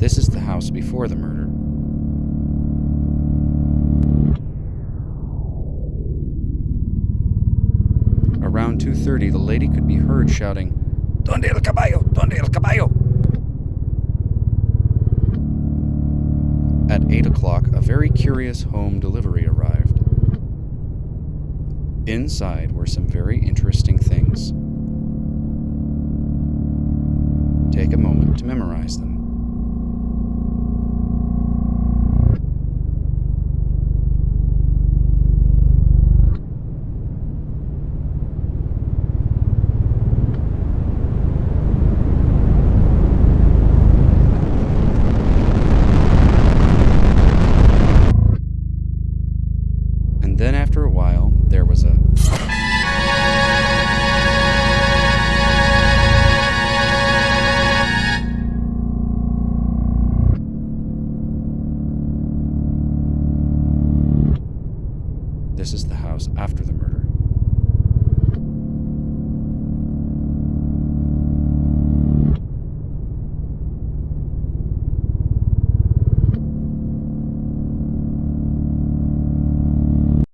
This is the house before the murder. Around 2:30, the lady could be heard shouting, "Donde el caballo? Donde el caballo?" At 8 o'clock, a very curious home delivery arrived. Inside were some very interesting things. Take a moment to memorize them. Then after a while, there was a. This is the house after the murder.